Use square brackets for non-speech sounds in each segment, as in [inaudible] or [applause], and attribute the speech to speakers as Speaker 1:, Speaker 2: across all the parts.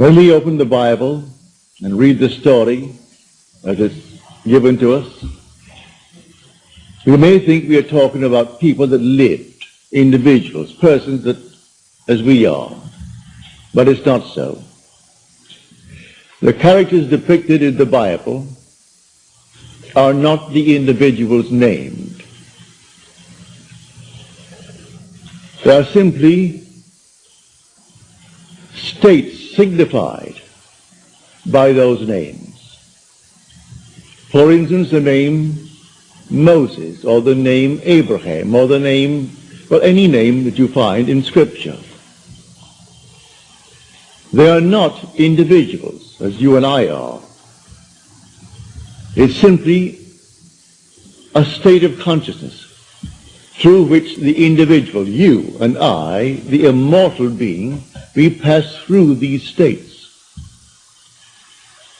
Speaker 1: When we open the Bible and read the story as it's given to us, we may think we are talking about people that lived, individuals, persons that, as we are. But it's not so. The characters depicted in the Bible are not the individuals named. They are simply states signified by those names. For instance, the name Moses or the name Abraham or the name, well, any name that you find in Scripture. They are not individuals as you and I are. It's simply a state of consciousness through which the individual, you and I, the immortal being, we pass through these states.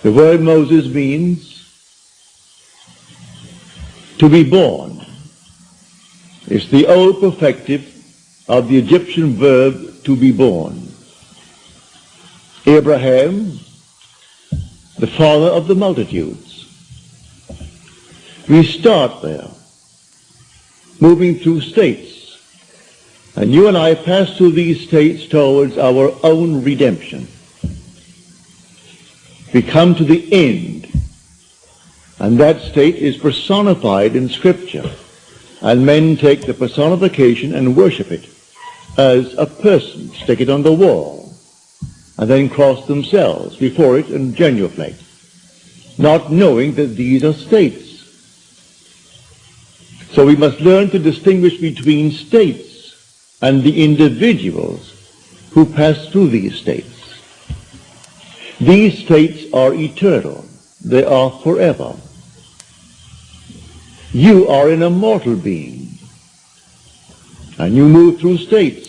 Speaker 1: The word Moses means to be born. It's the old perfective of the Egyptian verb to be born. Abraham, the father of the multitudes. We start there, moving through states. And you and I pass through these states towards our own redemption. We come to the end. And that state is personified in Scripture. And men take the personification and worship it as a person, stick it on the wall and then cross themselves before it and genuflect, not knowing that these are states. So we must learn to distinguish between states and the individuals who pass through these states. These states are eternal. They are forever. You are an immortal being. And you move through states.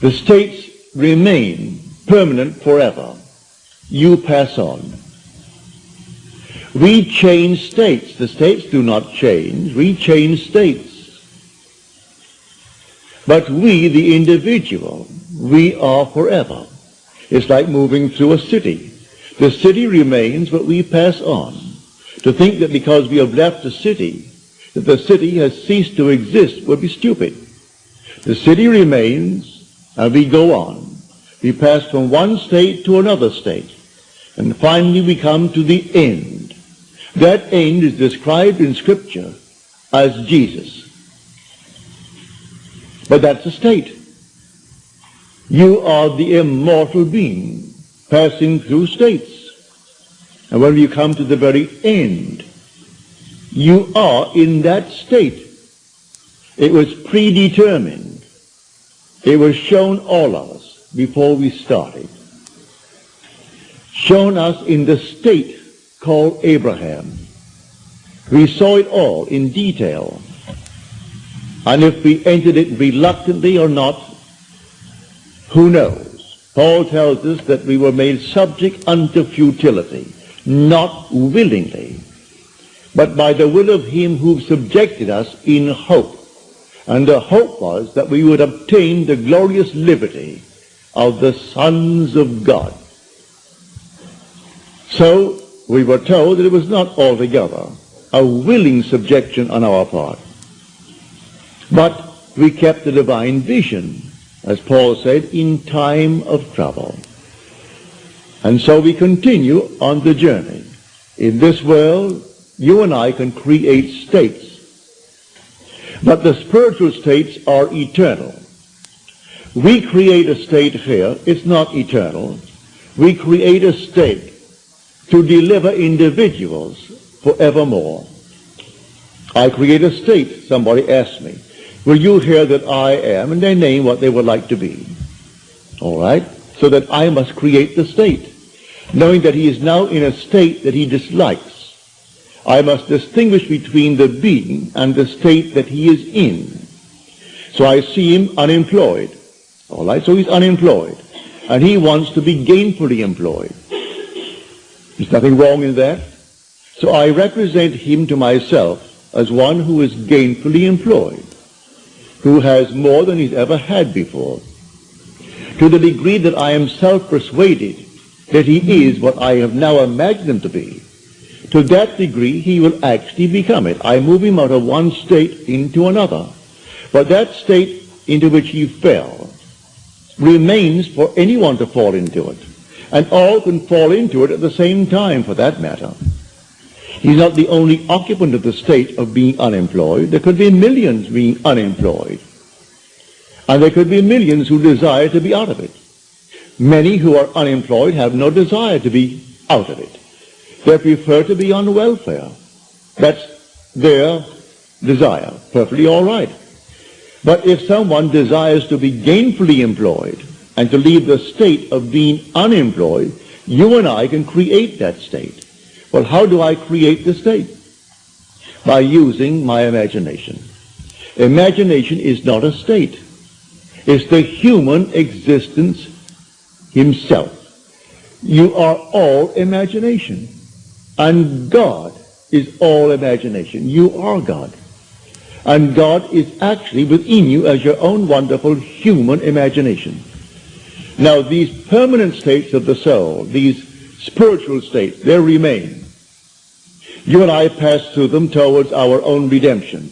Speaker 1: The states remain permanent forever. You pass on. We change states. The states do not change. We change states. But we, the individual, we are forever. It's like moving through a city. The city remains, but we pass on. To think that because we have left the city, that the city has ceased to exist would be stupid. The city remains, and we go on. We pass from one state to another state. And finally we come to the end. That end is described in Scripture as Jesus. But that's a state. You are the immortal being passing through states. And when you come to the very end, you are in that state. It was predetermined. It was shown all of us before we started. Shown us in the state called Abraham. We saw it all in detail. And if we entered it reluctantly or not, who knows? Paul tells us that we were made subject unto futility, not willingly, but by the will of him who subjected us in hope and the hope was that we would obtain the glorious liberty of the sons of God. So we were told that it was not altogether a willing subjection on our part. But we kept the divine vision, as Paul said, in time of trouble. And so we continue on the journey. In this world, you and I can create states but the spiritual states are eternal. We create a state here, it's not eternal. We create a state to deliver individuals forevermore. I create a state, somebody asked me, will you hear that I am, and they name what they would like to be. All right? So that I must create the state, knowing that he is now in a state that he dislikes. I must distinguish between the being and the state that he is in. So I see him unemployed. All right, so he's unemployed. And he wants to be gainfully employed. There's nothing wrong in that. So I represent him to myself as one who is gainfully employed, who has more than he's ever had before. to the degree that I am self-persuaded that he is what I have now imagined him to be, to that degree he will actually become it. I move him out of one state into another. But that state into which he fell remains for anyone to fall into it. And all can fall into it at the same time, for that matter. He's not the only occupant of the state of being unemployed. There could be millions being unemployed. And there could be millions who desire to be out of it. Many who are unemployed have no desire to be out of it. They prefer to be on welfare. That's their desire. Perfectly all right. But if someone desires to be gainfully employed and to leave the state of being unemployed, you and I can create that state. Well, how do I create the state? By using my imagination. Imagination is not a state. It's the human existence himself. You are all imagination. And God is all imagination. You are God. And God is actually within you as your own wonderful human imagination. Now, these permanent states of the soul, these spiritual states, they remain. You and I pass through them towards our own redemption.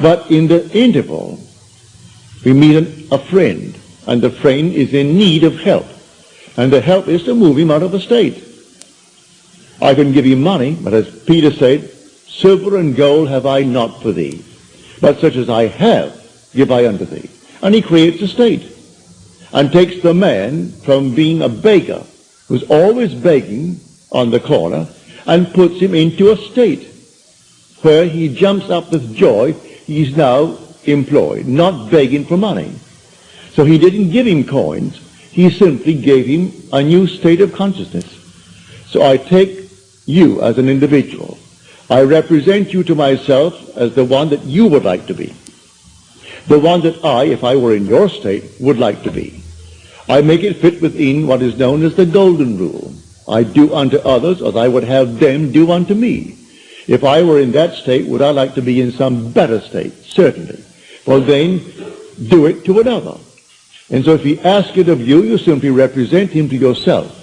Speaker 1: But in the interval, we meet a friend and the friend is in need of help. And the help is to move him out of the state. I can give him money, but as Peter said, silver and gold have I not for thee, but such as I have give I unto thee. And he creates a state and takes the man from being a beggar who's always begging on the corner and puts him into a state where he jumps up with joy. He's now employed, not begging for money. So he didn't give him coins. He simply gave him a new state of consciousness. So I take you as an individual. I represent you to myself as the one that you would like to be. The one that I, if I were in your state, would like to be. I make it fit within what is known as the golden rule. I do unto others as I would have them do unto me. If I were in that state, would I like to be in some better state? Certainly. Well then, do it to another. And so if he asks it of you, you simply represent him to yourself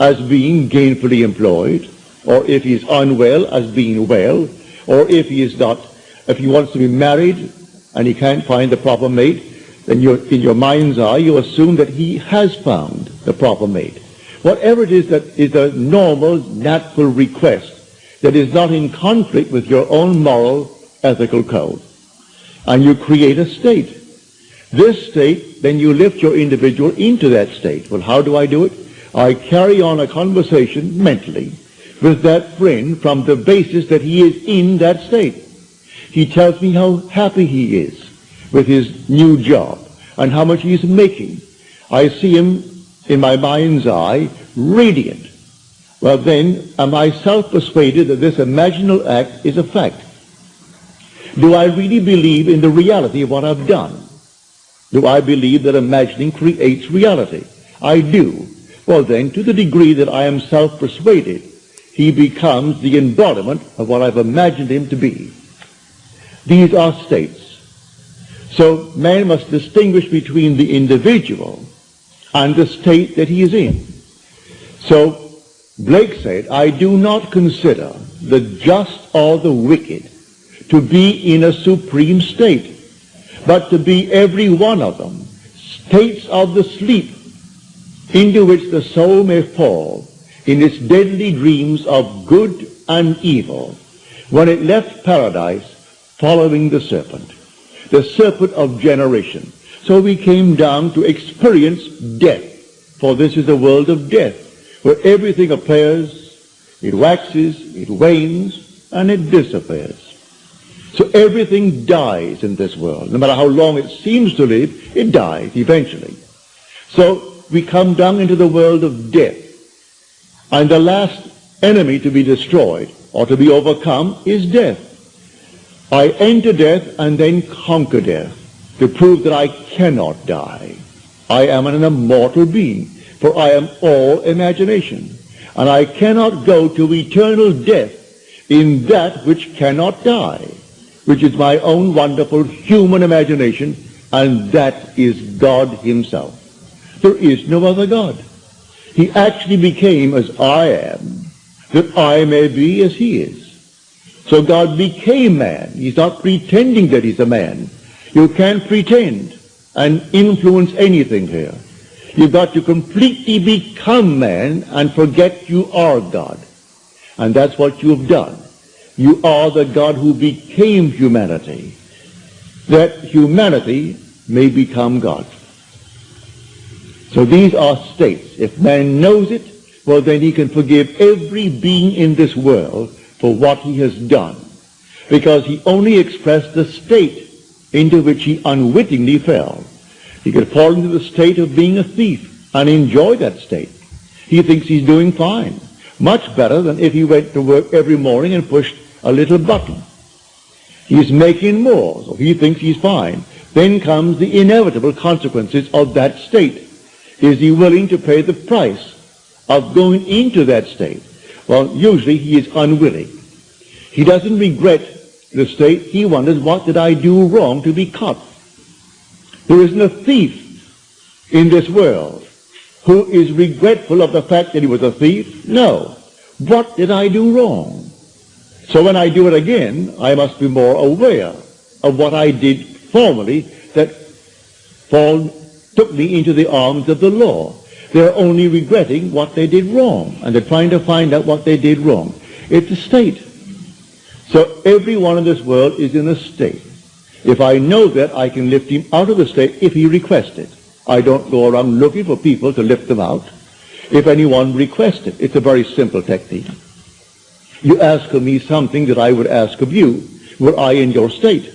Speaker 1: as being gainfully employed, or if he is unwell, as being well, or if he is not, if he wants to be married and he can't find the proper mate, then in your mind's eye, you assume that he has found the proper mate. Whatever it is that is a normal, natural request that is not in conflict with your own moral, ethical code. And you create a state. This state, then you lift your individual into that state. Well, how do I do it? I carry on a conversation mentally with that friend from the basis that he is in that state. He tells me how happy he is with his new job and how much he's making. I see him in my mind's eye radiant. Well then, am I self-persuaded that this imaginal act is a fact? Do I really believe in the reality of what I've done? Do I believe that imagining creates reality? I do. Well then, to the degree that I am self-persuaded, he becomes the embodiment of what I've imagined him to be. These are states. So man must distinguish between the individual and the state that he is in. So Blake said, I do not consider the just or the wicked to be in a supreme state but to be every one of them states of the sleep into which the soul may fall in its deadly dreams of good and evil when it left paradise following the serpent, the serpent of generation. So we came down to experience death, for this is a world of death, where everything appears, it waxes, it wanes, and it disappears. So everything dies in this world. No matter how long it seems to live, it dies eventually. So we come down into the world of death. And the last enemy to be destroyed or to be overcome is death. I enter death and then conquer death to prove that I cannot die. I am an immortal being, for I am all imagination. And I cannot go to eternal death in that which cannot die which is my own wonderful human imagination and that is God himself. There is no other God. He actually became as I am, that I may be as he is. So God became man. He's not pretending that he's a man. You can't pretend and influence anything here. You've got to completely become man and forget you are God. And that's what you've done. You are the God who became humanity, that humanity may become God. So these are states. If man knows it, well, then he can forgive every being in this world for what he has done, because he only expressed the state into which he unwittingly fell. He could fall into the state of being a thief and enjoy that state. He thinks he's doing fine. Much better than if he went to work every morning and pushed a little button. He's making more, so he thinks he's fine. Then comes the inevitable consequences of that state. Is he willing to pay the price of going into that state? Well, usually he is unwilling. He doesn't regret the state. He wonders, what did I do wrong to be caught? There isn't a thief in this world who is regretful of the fact that he was a thief. No. What did I do wrong? So when I do it again, I must be more aware of what I did formerly that fall, took me into the arms of the law. They're only regretting what they did wrong, and they're trying to find out what they did wrong. It's a state. So everyone in this world is in a state. If I know that, I can lift him out of the state if he requests it. I don't go around looking for people to lift them out. If anyone requests it, it's a very simple technique. You ask of me something that I would ask of you, were I in your state.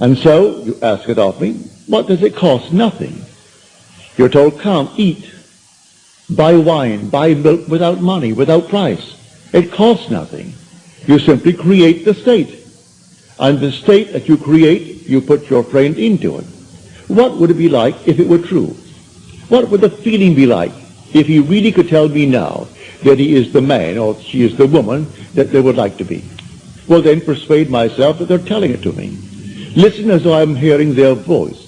Speaker 1: And so you ask it of me. What does it cost? Nothing. You're told, come, eat, buy wine, buy milk without money, without price. It costs nothing. You simply create the state. And the state that you create, you put your friend into it. What would it be like if it were true? What would the feeling be like if he really could tell me now that he is the man or she is the woman that they would like to be? Well, then persuade myself that they're telling it to me. Listen as though I'm hearing their voice.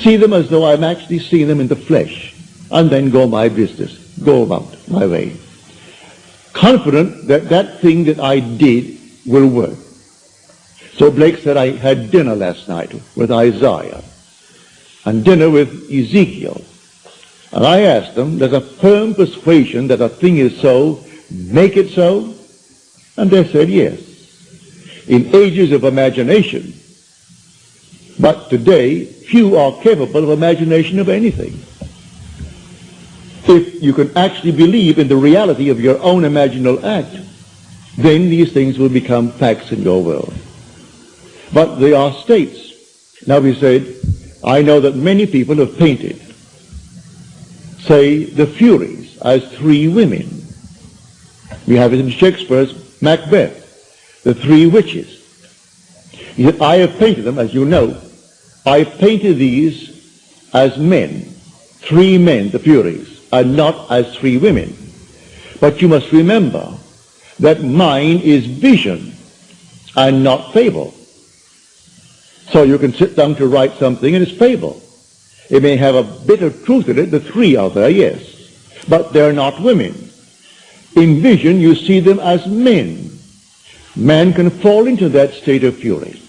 Speaker 1: See them as though I'm actually seeing them in the flesh. And then go my business. Go about my way. Confident that that thing that I did will work. So Blake said, I had dinner last night with Isaiah and dinner with Ezekiel. And I asked them, there's a firm persuasion that a thing is so, make it so? And they said yes. In ages of imagination, but today, few are capable of imagination of anything. If you can actually believe in the reality of your own imaginal act, then these things will become facts in your world. But they are states. Now we said, I know that many people have painted, say, the Furies as three women. We have it in Shakespeare's Macbeth, the three witches. He said, I have painted them, as you know, I painted these as men, three men, the Furies, and not as three women. But you must remember that mine is vision and not fable. So you can sit down to write something and it's fable. It may have a bit of truth in it, the three are there, yes. But they're not women. In vision, you see them as men. Man can fall into that state of fury.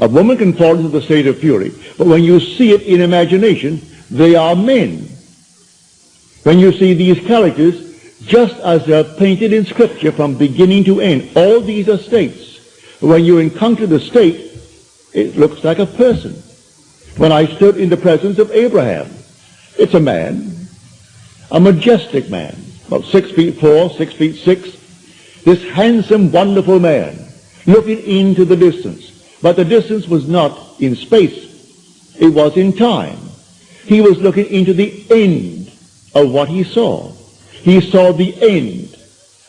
Speaker 1: A woman can fall into the state of fury, but when you see it in imagination, they are men. When you see these characters, just as they're painted in Scripture from beginning to end, all these are states. When you encounter the state, it looks like a person. When I stood in the presence of Abraham, it's a man, a majestic man, about six feet four, six feet six, this handsome, wonderful man, looking into the distance. But the distance was not in space. It was in time. He was looking into the end of what he saw. He saw the end.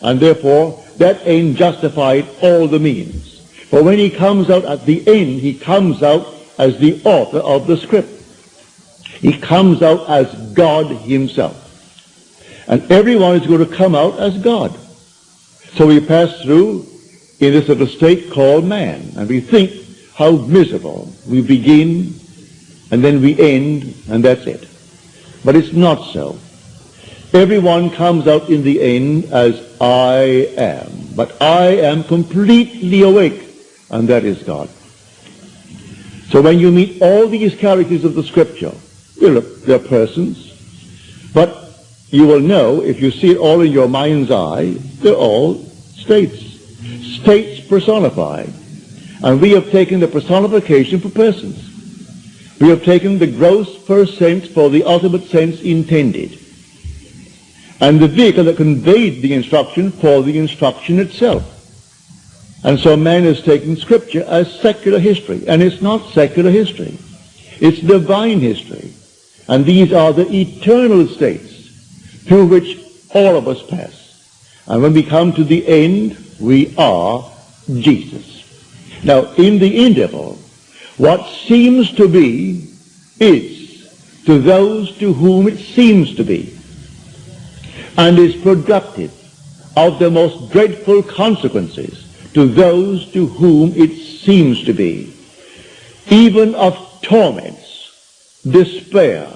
Speaker 1: And therefore, that end justified all the means. For when he comes out at the end, he comes out as the author of the script. He comes out as God himself. And everyone is going to come out as God. So we pass through in this little state called man. And we think how miserable. We begin and then we end and that's it. But it's not so. Everyone comes out in the end as I am. But I am completely awake and that is God. So when you meet all these characters of the scripture, they're persons, but you will know, if you see it all in your mind's eye, they're all states. States personified. And we have taken the personification for persons. We have taken the gross first sense for the ultimate sense intended. And the vehicle that conveyed the instruction for the instruction itself. And so man is taken Scripture as secular history. And it's not secular history. It's divine history. And these are the eternal states through which all of us pass. And when we come to the end, we are Jesus. Now, in the interval, what seems to be is to those to whom it seems to be and is productive of the most dreadful consequences to those to whom it seems to be, even of torments, despair,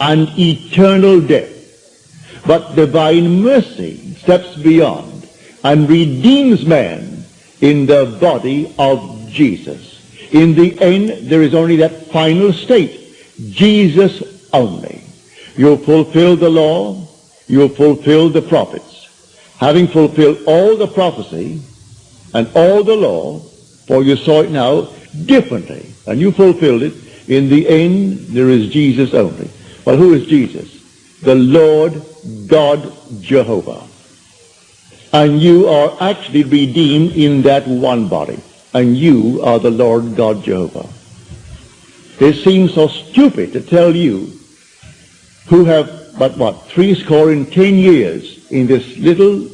Speaker 1: and eternal death. But divine mercy steps beyond and redeems man in the body of Jesus. In the end, there is only that final state, Jesus only. You fulfill the law, you fulfill the prophets. Having fulfilled all the prophecy, and all the law, for you saw it now differently, and you fulfilled it. In the end, there is Jesus only. Well, who is Jesus? The Lord God Jehovah. And you are actually redeemed in that one body. And you are the Lord God Jehovah. It seems so stupid to tell you who have but what, three score and ten years in this little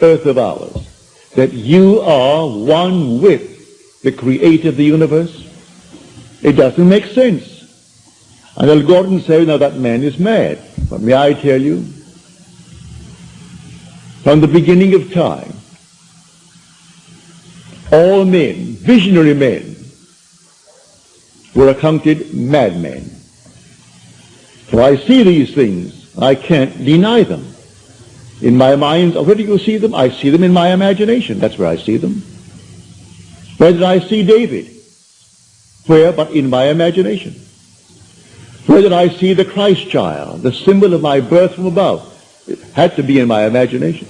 Speaker 1: earth of ours that you are one with the creator of the universe? It doesn't make sense. And Al Gordon said, now that man is mad. But may I tell you, from the beginning of time, all men, visionary men, were accounted madmen. For I see these things, I can't deny them. In my mind, where do you see them? I see them in my imagination. That's where I see them. Where did I see David? Where but in my imagination? Where did I see the Christ child, the symbol of my birth from above? It had to be in my imagination.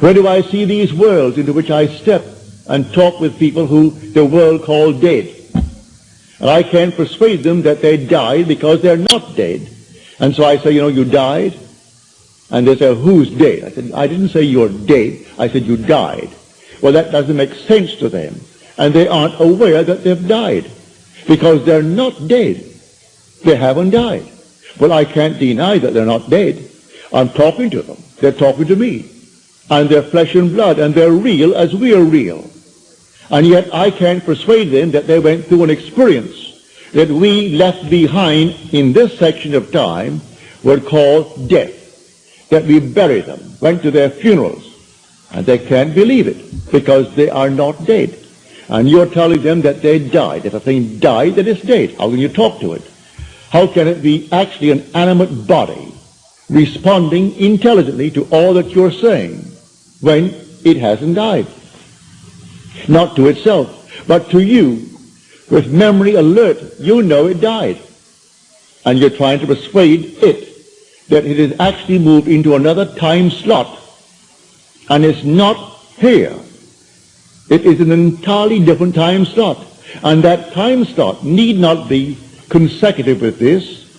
Speaker 1: Where do I see these worlds into which I step and talk with people who the world called dead? And I can't persuade them that they died because they're not dead. And so I say, you know, you died. And they say, who's dead? I said, I didn't say you're dead. I said you died. Well, that doesn't make sense to them. And they aren't aware that they've died. Because they're not dead. They haven't died. Well, I can't deny that they're not dead. I'm talking to them. They're talking to me. And they're flesh and blood. And they're real as we are real. And yet I can't persuade them that they went through an experience that we left behind in this section of time were called death that we buried them, went to their funerals, and they can't believe it because they are not dead. And you're telling them that they died. If a thing died, then it's dead. How can you talk to it? How can it be actually an animate body responding intelligently to all that you're saying when it hasn't died? Not to itself, but to you. With memory alert, you know it died. And you're trying to persuade it that it has actually moved into another time slot and it's not here. It is an entirely different time slot. And that time slot need not be consecutive with this.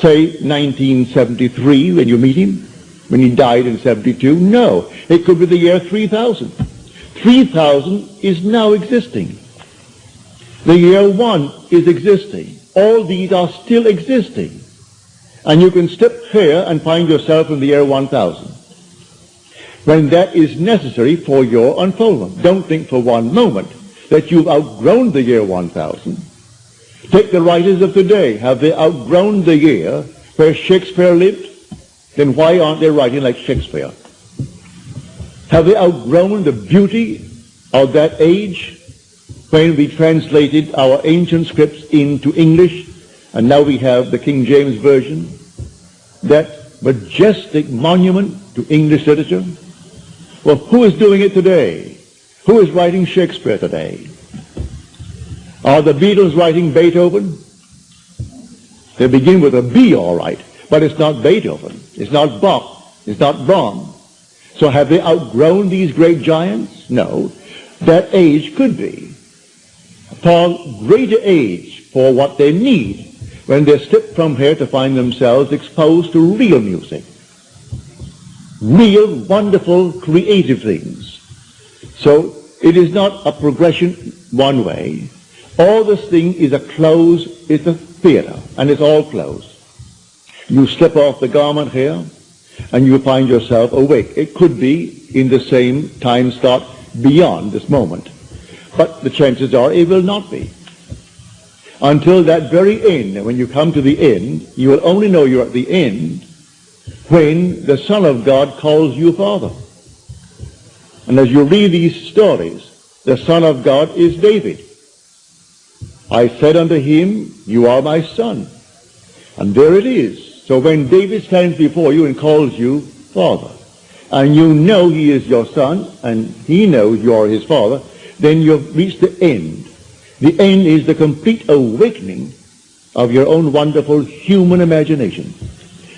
Speaker 1: Say 1973 when you meet him, when he died in 72. No, it could be the year 3000. 3000 is now existing. The year 1 is existing. All these are still existing. And you can step here and find yourself in the year 1000 when that is necessary for your unfoldment. Don't think for one moment that you've outgrown the year 1000. Take the writers of today. Have they outgrown the year where Shakespeare lived? Then why aren't they writing like Shakespeare? Have they outgrown the beauty of that age? when we translated our ancient scripts into English, and now we have the King James Version, that majestic monument to English literature. Well, who is doing it today? Who is writing Shakespeare today? Are the Beatles writing Beethoven? They begin with a B, all right, but it's not Beethoven. It's not Bach. It's not Brahms. So have they outgrown these great giants? No. That age could be. Far greater age for what they need when they slip from here to find themselves exposed to real music. Real, wonderful, creative things. So it is not a progression one way. All this thing is a close, it's a theater, and it's all closed. You slip off the garment here, and you find yourself awake. It could be in the same time slot beyond this moment. But the chances are it will not be. Until that very end, when you come to the end, you will only know you're at the end when the Son of God calls you Father. And as you read these stories, the Son of God is David. I said unto him, You are my son. And there it is. So when David stands before you and calls you Father, and you know he is your son, and he knows you are his father, then you've reached the end. The end is the complete awakening of your own wonderful human imagination.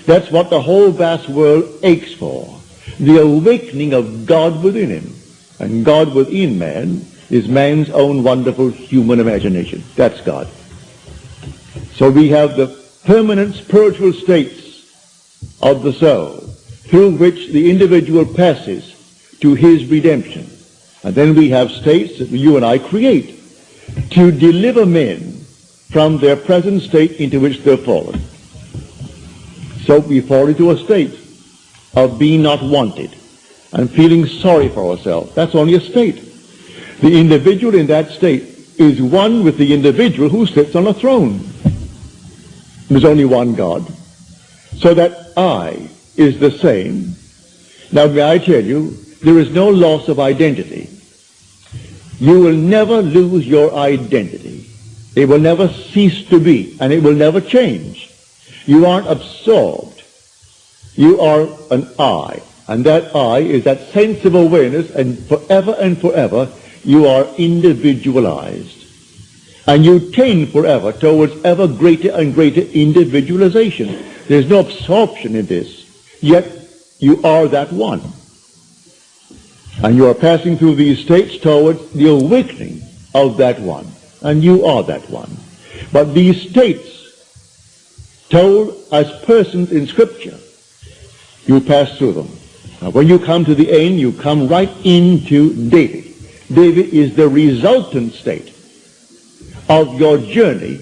Speaker 1: That's what the whole vast world aches for. The awakening of God within him. And God within man is man's own wonderful human imagination. That's God. So we have the permanent spiritual states of the soul through which the individual passes to his redemption. And then we have states that you and I create to deliver men from their present state into which they're fallen. So we fall into a state of being not wanted and feeling sorry for ourselves. That's only a state. The individual in that state is one with the individual who sits on a throne. There's only one God. So that I is the same. Now may I tell you, there is no loss of identity. You will never lose your identity. It will never cease to be, and it will never change. You aren't absorbed. You are an I, and that I is that sense of awareness, and forever and forever you are individualized. And you tend forever towards ever greater and greater individualization. There's no absorption in this. Yet you are that one. And you are passing through these states towards the awakening of that one. And you are that one. But these states, told as persons in Scripture, you pass through them. Now, when you come to the end, you come right into David. David is the resultant state of your journey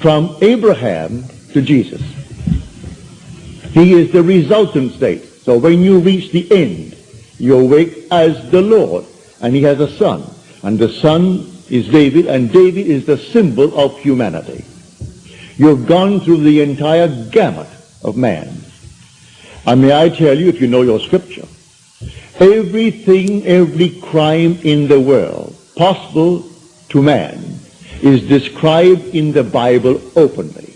Speaker 1: from Abraham to Jesus. He is the resultant state. So when you reach the end, you awake as the Lord, and he has a son. And the son is David, and David is the symbol of humanity. You've gone through the entire gamut of man. And may I tell you, if you know your scripture, everything, every crime in the world possible to man is described in the Bible openly.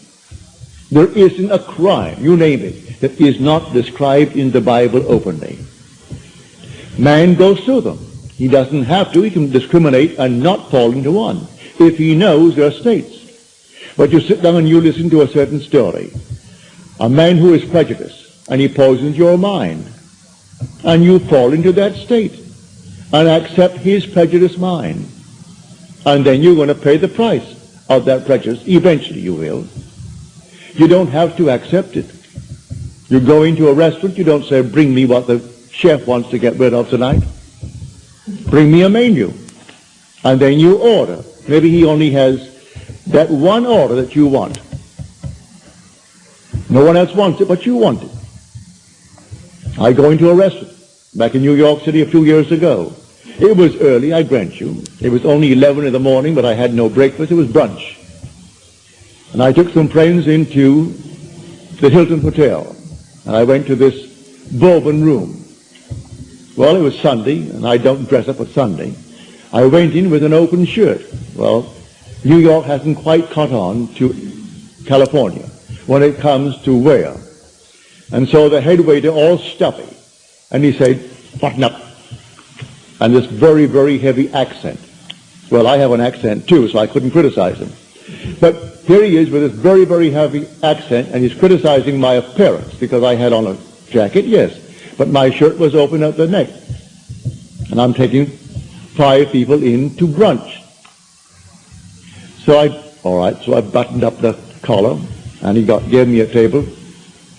Speaker 1: There isn't a crime, you name it, that is not described in the Bible openly. Man goes through them. He doesn't have to. He can discriminate and not fall into one if he knows there are states. But you sit down and you listen to a certain story. A man who is prejudiced, and he poisons your mind. And you fall into that state and accept his prejudiced mind. And then you're going to pay the price of that prejudice. Eventually you will. You don't have to accept it. You go into a restaurant, you don't say, bring me what the chef wants to get rid of tonight. Bring me a menu. And then you order. Maybe he only has that one order that you want. No one else wants it, but you want it. I go into a restaurant back in New York City a few years ago. It was early, I grant you. It was only 11 in the morning, but I had no breakfast. It was brunch. And I took some friends into the Hilton Hotel. And I went to this Bourbon room. Well, it was Sunday, and I don't dress up for Sunday. I went in with an open shirt. Well, New York hasn't quite caught on to California when it comes to wear. And so the head waiter, all stuffy, and he said, button up. And this very, very heavy accent. Well, I have an accent too, so I couldn't criticize him. But here he is with this very, very heavy accent, and he's criticizing my appearance because I had on a jacket, yes, but my shirt was open at the neck. And I'm taking five people in to brunch. So I, all right, so I buttoned up the collar, and he got gave me a table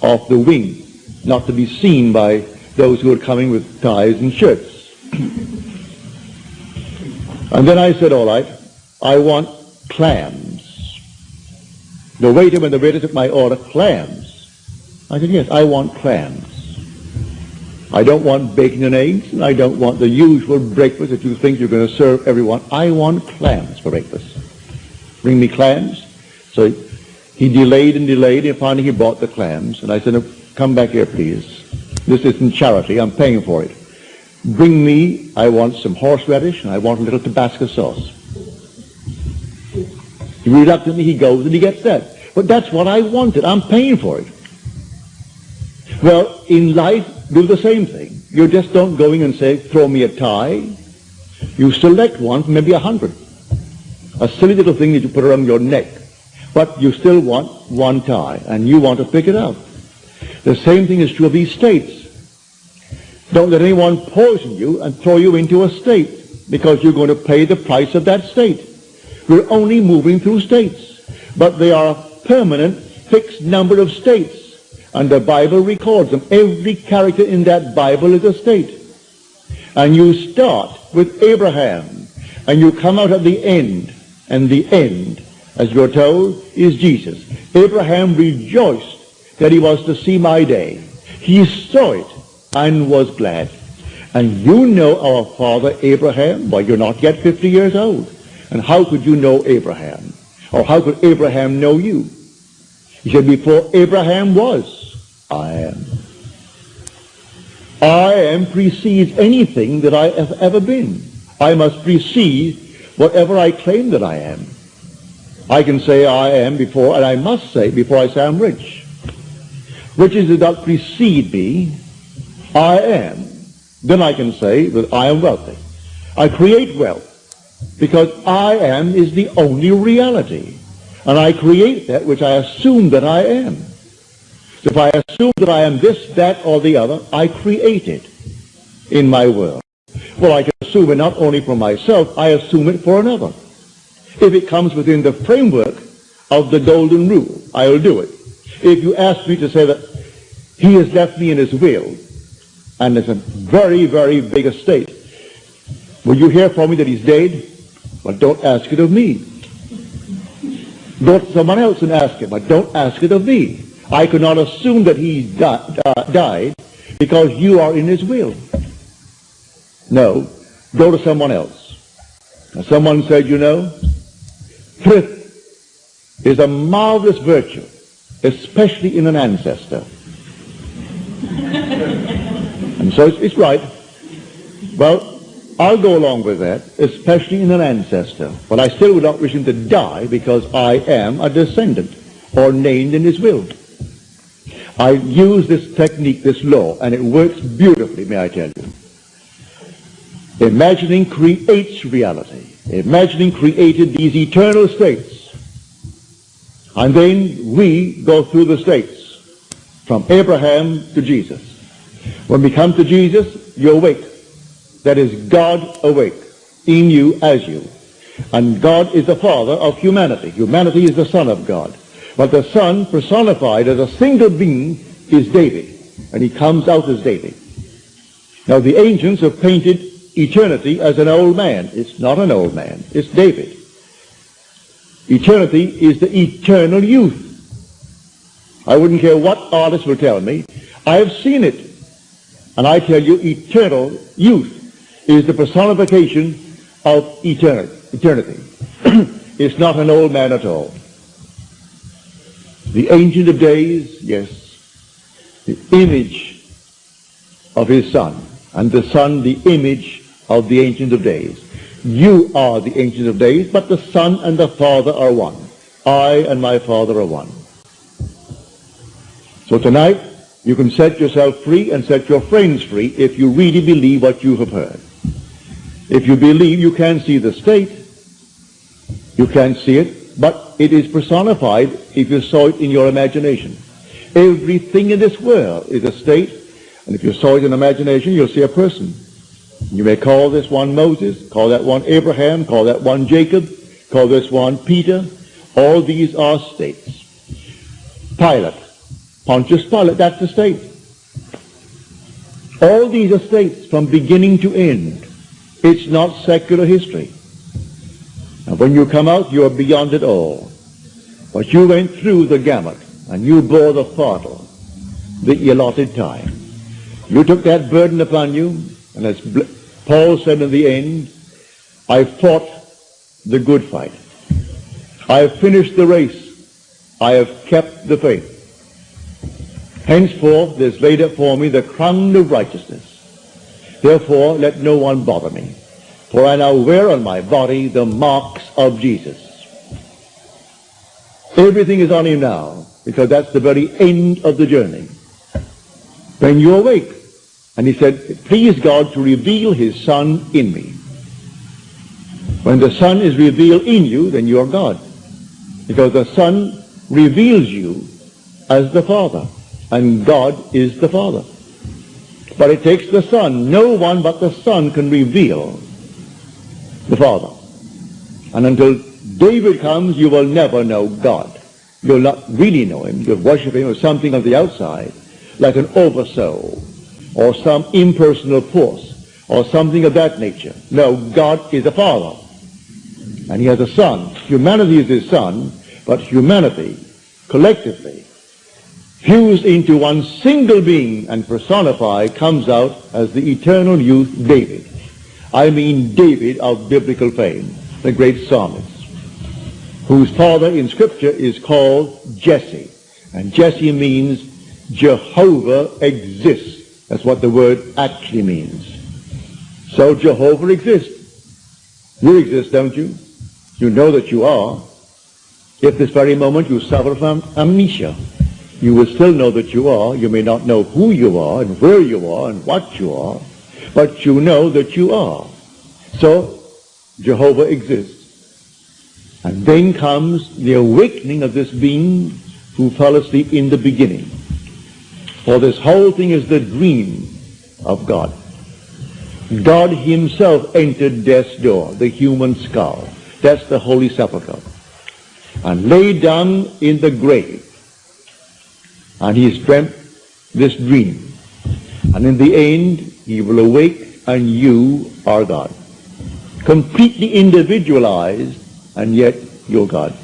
Speaker 1: off the wing, not to be seen by those who are coming with ties and shirts. [clears throat] and then I said, all right, I want clams. The waiter, when the waiter took my order, clams. I said, yes, I want clams. I don't want bacon and eggs, and I don't want the usual breakfast that you think you're going to serve everyone. I want clams for breakfast. Bring me clams. So he delayed and delayed, and finally he bought the clams. And I said, come back here, please. This isn't charity. I'm paying for it. Bring me, I want some horseradish, and I want a little Tabasco sauce. Reluctantly he goes and he gets that. But that's what I wanted. I'm paying for it. Well, in life, do the same thing. You just don't go in and say, throw me a tie. You select one, maybe a hundred. A silly little thing that you put around your neck. But you still want one tie, and you want to pick it up. The same thing is true of these states. Don't let anyone poison you and throw you into a state because you're going to pay the price of that state. We're only moving through states, but they are a permanent, fixed number of states. And the Bible records them. Every character in that Bible is a state. And you start with Abraham, and you come out at the end, and the end, as you're told, is Jesus. Abraham rejoiced that he was to see my day. He saw it and was glad. And you know our father Abraham. Well, you're not yet 50 years old. And how could you know Abraham? Or how could Abraham know you? He said, before Abraham was, I am. I am precedes anything that I have ever been. I must precede whatever I claim that I am. I can say I am before, and I must say before I say I'm rich. Riches do not precede me. I am. Then I can say that I am wealthy. I create wealth because I am is the only reality. And I create that which I assume that I am. So if I assume that I am this, that, or the other, I create it in my world. Well, I can assume it not only for myself, I assume it for another. If it comes within the framework of the golden rule, I will do it. If you ask me to say that he has left me in his will, and it's a very, very big estate, will you hear from me that he's dead? But don't ask it of me. Go to someone else and ask him, but don't ask it of me. I could not assume that he di- uh, died because you are in his will. No, go to someone else. Someone said, you know, thrift is a marvelous virtue, especially in an ancestor. [laughs] and so it's, it's right. Well, I'll go along with that, especially in an ancestor. But I still would not wish him to die because I am a descendant or named in his will. I use this technique, this law, and it works beautifully, may I tell you. Imagining creates reality. Imagining created these eternal states. And then we go through the states from Abraham to Jesus. When we come to Jesus, you awake that is God awake in you as you. And God is the father of humanity. Humanity is the son of God. But the son personified as a single being is David. And he comes out as David. Now the ancients have painted eternity as an old man. It's not an old man. It's David. Eternity is the eternal youth. I wouldn't care what artist will tell me. I have seen it. And I tell you, eternal youth is the personification of eternity. eternity. [clears throat] it's not an old man at all. The Ancient of Days, yes, the image of his Son, and the Son the image of the Ancient of Days. You are the Ancient of Days, but the Son and the Father are one. I and my Father are one. So tonight, you can set yourself free and set your friends free if you really believe what you have heard. If you believe you can see the state, you can see it, but it is personified if you saw it in your imagination. Everything in this world is a state, and if you saw it in imagination, you'll see a person. You may call this one Moses, call that one Abraham, call that one Jacob, call this one Peter. All these are states. Pilate, Pontius Pilate, that's a state. All these are states from beginning to end. It's not secular history. And when you come out, you are beyond it all. But you went through the gamut, and you bore the fardel, the allotted time. You took that burden upon you, and as Paul said in the end, I fought the good fight. I have finished the race. I have kept the faith. Henceforth there is laid up for me the crown of righteousness. Therefore let no one bother me, for I now wear on my body the marks of Jesus. Everything is on him now, because that's the very end of the journey. When you awake, and he said, please God to reveal his Son in me. When the Son is revealed in you, then you are God. Because the Son reveals you as the Father. And God is the Father. But it takes the Son. No one but the Son can reveal the Father. And until David comes, you will never know God. You'll not really know him. You'll worship him as something on the outside, like an oversoul or some impersonal force or something of that nature. No, God is a father. And he has a son. Humanity is his son, but humanity, collectively, fused into one single being and personified, comes out as the eternal youth David. I mean David of biblical fame, the great psalmist, whose father in Scripture is called Jesse. And Jesse means Jehovah exists. That's what the word actually means. So Jehovah exists. You exist, don't you? You know that you are. If this very moment you suffer from amnesia, you will still know that you are. You may not know who you are and where you are and what you are, but you know that you are. So Jehovah exists. And then comes the awakening of this being who fell asleep in the beginning. For this whole thing is the dream of God. God himself entered death's door, the human skull. That's the Holy Sepulchre. And lay down in the grave. And he dreamt this dream. And in the end, he will awake and you are God. Completely individualized, and yet you're God.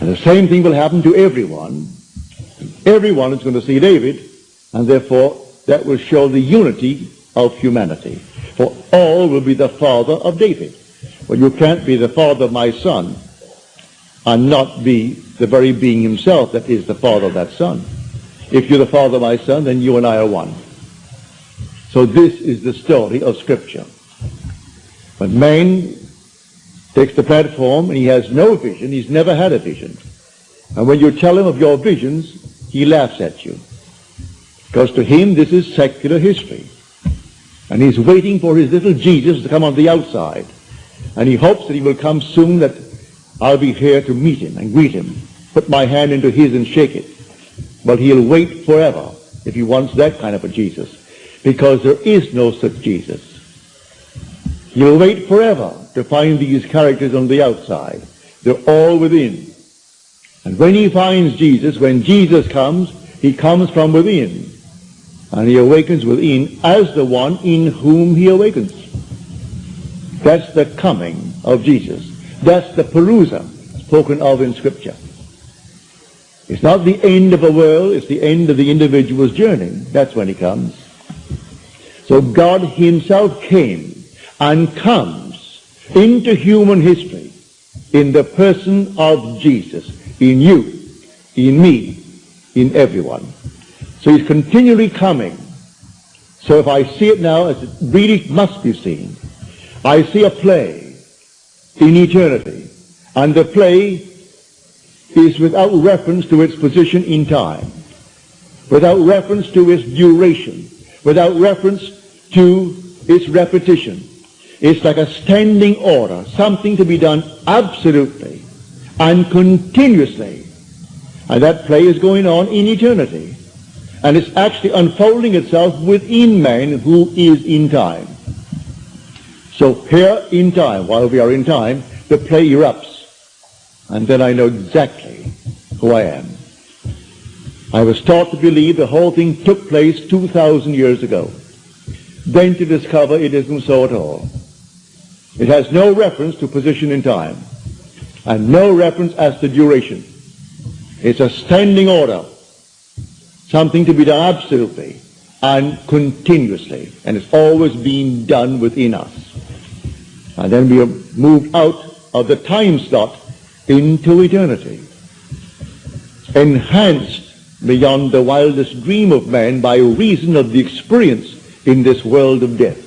Speaker 1: And the same thing will happen to everyone Everyone is going to see David, and therefore that will show the unity of humanity. For all will be the father of David. Well, you can't be the father of my son and not be the very being himself that is the father of that son. If you're the father of my son, then you and I are one. So this is the story of Scripture. But man takes the platform and he has no vision. He's never had a vision. And when you tell him of your visions, he laughs at you. Because to him this is secular history. And he's waiting for his little Jesus to come on the outside. And he hopes that he will come soon that I'll be here to meet him and greet him, put my hand into his and shake it. But he'll wait forever if he wants that kind of a Jesus. Because there is no such Jesus. He'll wait forever to find these characters on the outside. They're all within. And when he finds Jesus, when Jesus comes, he comes from within. And he awakens within as the one in whom he awakens. That's the coming of Jesus. That's the parousia spoken of in Scripture. It's not the end of a world, it's the end of the individual's journey. That's when he comes. So God himself came and comes into human history in the person of Jesus in you, in me, in everyone. So he's continually coming So if I see it now as it really must be seen, I see a play in eternity, and the play is without reference to its position in time, without reference to its duration, without reference to its repetition. It's like a standing order, something to be done absolutely and continuously. And that play is going on in eternity. And it's actually unfolding itself within man who is in time. So here in time, while we are in time, the play erupts. And then I know exactly who I am. I was taught to believe the whole thing took place 2,000 years ago. Then to discover it isn't so at all. It has no reference to position in time and no reference as to duration. It's a standing order, something to be done absolutely and continuously, and it's always being done within us. And then we are moved out of the time slot into eternity, enhanced beyond the wildest dream of man by reason of the experience in this world of death.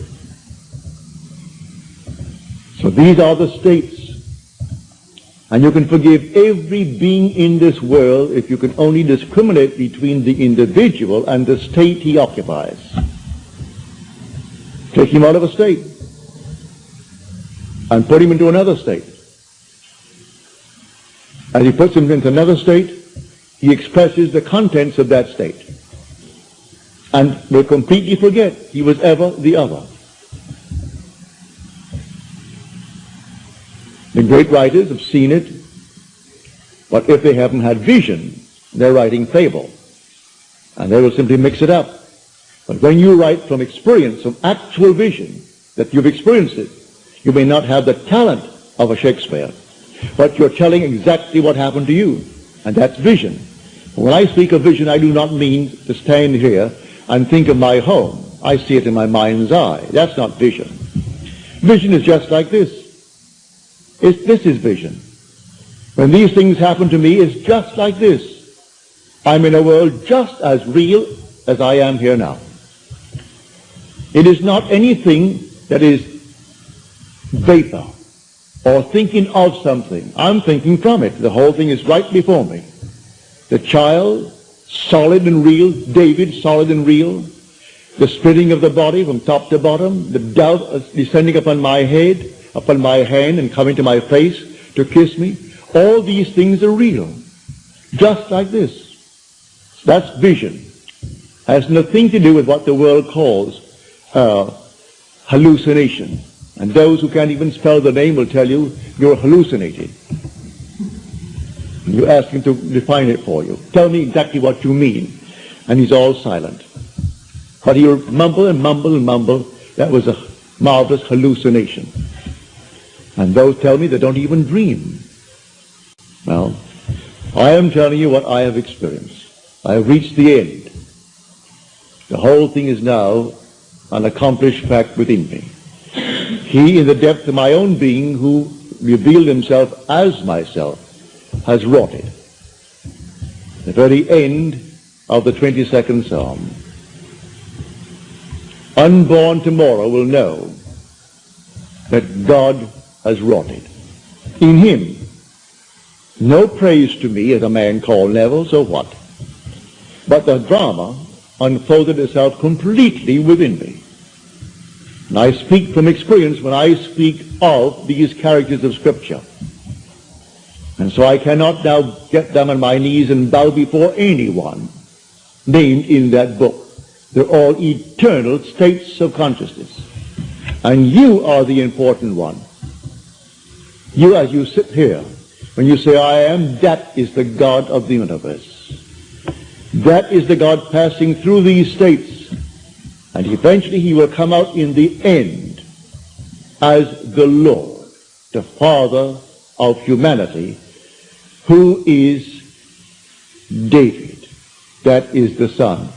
Speaker 1: So these are the states. And you can forgive every being in this world if you can only discriminate between the individual and the state he occupies. Take him out of a state and put him into another state. As he puts him into another state, he expresses the contents of that state and will completely forget he was ever the other. The great writers have seen it, but if they haven't had vision, they're writing fable. And they will simply mix it up. But when you write from experience, from actual vision, that you've experienced it, you may not have the talent of a Shakespeare, but you're telling exactly what happened to you. And that's vision. When I speak of vision, I do not mean to stand here and think of my home. I see it in my mind's eye. That's not vision. Vision is just like this. It's, this is vision. When these things happen to me, it's just like this. I'm in a world just as real as I am here now. It is not anything that is vapor or thinking of something. I'm thinking from it. The whole thing is right before me. The child, solid and real. David, solid and real. The splitting of the body from top to bottom. The dove descending upon my head, upon my hand and coming to my face to kiss me. All these things are real. Just like this. That's vision. Has nothing to do with what the world calls uh, hallucination. And those who can't even spell the name will tell you you're hallucinating. You ask him to define it for you. Tell me exactly what you mean. And he's all silent. But he'll mumble and mumble and mumble. That was a marvelous hallucination. And those tell me they don't even dream. Well, I am telling you what I have experienced. I have reached the end. The whole thing is now an accomplished fact within me. He, in the depth of my own being, who revealed himself as myself, has wrought it. The very end of the 22nd Psalm. Unborn tomorrow will know that God has rotted. In him. No praise to me as a man called Neville, so what? But the drama unfolded itself completely within me. And I speak from experience when I speak of these characters of Scripture. And so I cannot now get down on my knees and bow before anyone named in that book. They're all eternal states of consciousness. And you are the important one. You, as you sit here, when you say, I am, that is the God of the universe. That is the God passing through these states. And eventually he will come out in the end as the Lord, the Father of humanity, who is David. That is the Son.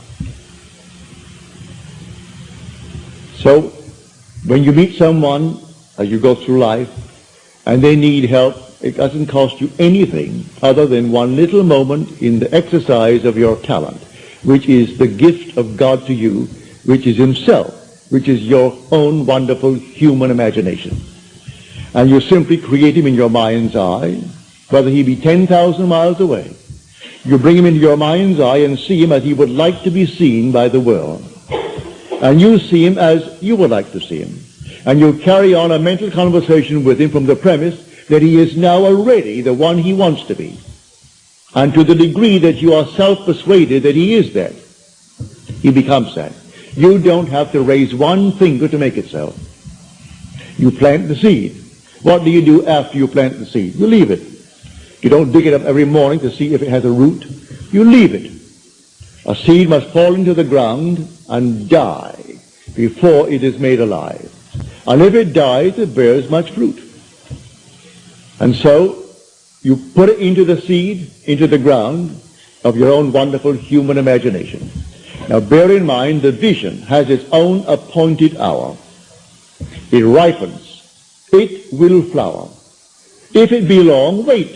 Speaker 1: So, when you meet someone as you go through life, and they need help, it doesn't cost you anything other than one little moment in the exercise of your talent, which is the gift of God to you which is himself, which is your own wonderful human imagination. And you simply create him in your mind's eye, whether he be 10,000 miles away. You bring him into your mind's eye and see him as he would like to be seen by the world. And you see him as you would like to see him. And you carry on a mental conversation with him from the premise that he is now already the one he wants to be. And to the degree that you are self-persuaded that he is that, he becomes that. You don't have to raise one finger to make it so. You plant the seed. What do you do after you plant the seed? You leave it. You don't dig it up every morning to see if it has a root. You leave it. A seed must fall into the ground and die before it is made alive. And if it dies, it bears much fruit. And so you put it into the seed, into the ground of your own wonderful human imagination. Now bear in mind the vision has its own appointed hour. It ripens. It will flower. If it be long, wait,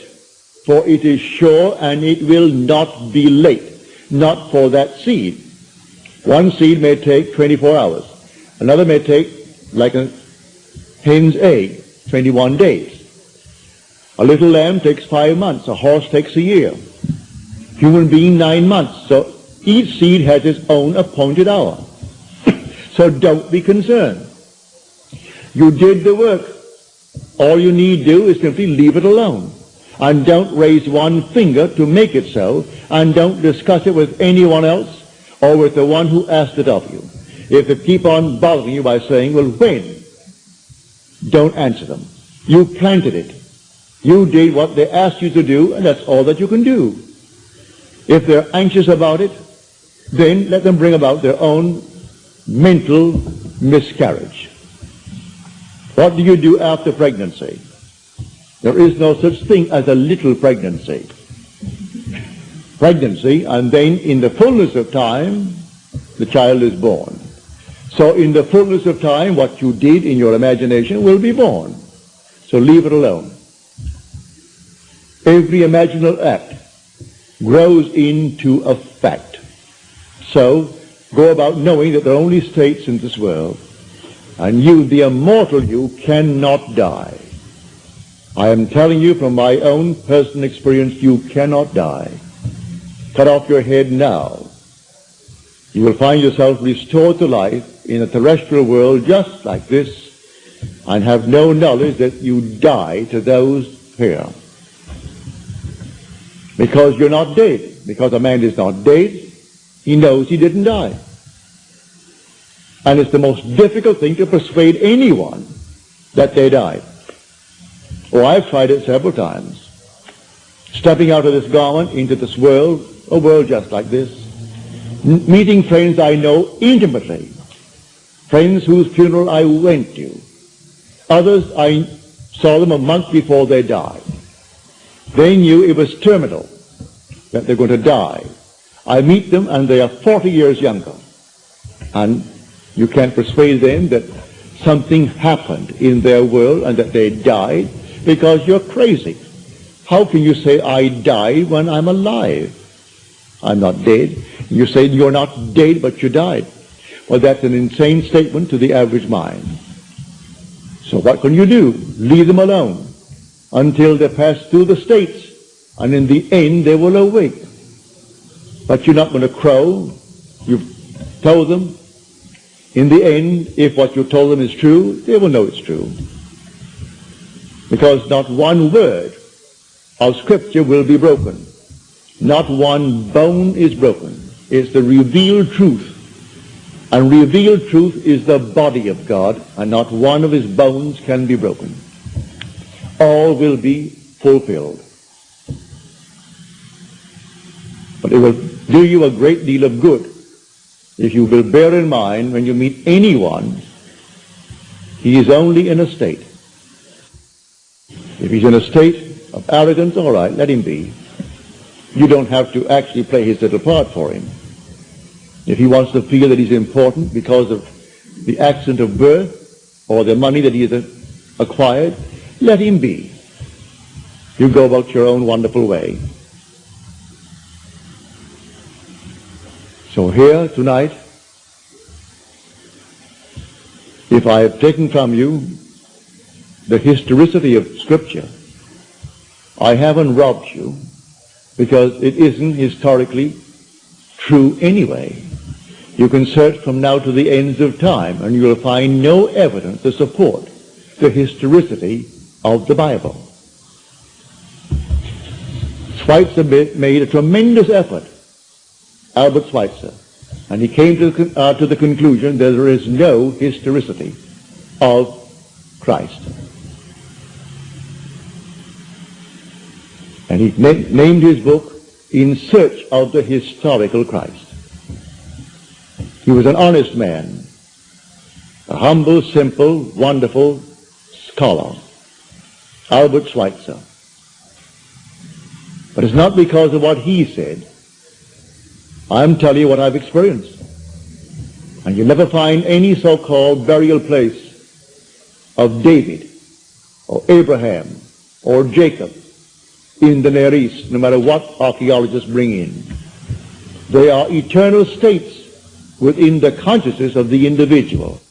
Speaker 1: for it is sure and it will not be late. Not for that seed. One seed may take 24 hours. Another may take, like a hen's egg, 21 days. A little lamb takes five months. A horse takes a year. Human being, nine months. So each seed has its own appointed hour. [coughs] so don't be concerned. You did the work. All you need do is simply leave it alone. And don't raise one finger to make it so. And don't discuss it with anyone else or with the one who asked it of you. If they keep on bothering you by saying, well, when? Don't answer them. You planted it. You did what they asked you to do, and that's all that you can do. If they're anxious about it, then let them bring about their own mental miscarriage. What do you do after pregnancy? There is no such thing as a little pregnancy. Pregnancy, and then in the fullness of time, the child is born. So in the fullness of time, what you did in your imagination will be born. So leave it alone. Every imaginal act grows into a fact. So go about knowing that there are only states in this world, and you, the immortal you, cannot die. I am telling you from my own personal experience, you cannot die. Cut off your head now. You will find yourself restored to life in a terrestrial world just like this and have no knowledge that you die to those here. Because you're not dead. Because a man is not dead, he knows he didn't die. And it's the most difficult thing to persuade anyone that they died. Oh, I've tried it several times. Stepping out of this garment into this world, a world just like this, meeting friends I know intimately, friends whose funeral I went to. Others, I saw them a month before they died. They knew it was terminal, that they're going to die. I meet them and they are 40 years younger. And you can't persuade them that something happened in their world and that they died because you're crazy. How can you say I died when I'm alive? I'm not dead. You say you're not dead, but you died. Well, that's an insane statement to the average mind. So what can you do? Leave them alone until they pass through the states, and in the end they will awake. But you're not going to crow. You've told them. In the end, if what you told them is true, they will know it's true. Because not one word of Scripture will be broken. Not one bone is broken. It's the revealed truth. And revealed truth is the body of God, and not one of his bones can be broken. All will be fulfilled. But it will do you a great deal of good if you will bear in mind when you meet anyone, he is only in a state. If he's in a state of arrogance, all right, let him be. You don't have to actually play his little part for him. If he wants to feel that he's important because of the accident of birth or the money that he has acquired, let him be. You go about your own wonderful way. So here tonight, if I have taken from you the historicity of Scripture, I haven't robbed you because it isn't historically true anyway. You can search from now to the ends of time and you'll find no evidence to support the historicity of the Bible. Schweitzer made a tremendous effort, Albert Schweitzer, and he came to, uh, to the conclusion that there is no historicity of Christ. And he na- named his book In Search of the Historical Christ. He was an honest man, a humble, simple, wonderful scholar, Albert Schweitzer. But it's not because of what he said. I'm telling you what I've experienced. And you'll never find any so-called burial place of David or Abraham or Jacob in the Near East, no matter what archaeologists bring in. They are eternal states within the consciousness of the individual.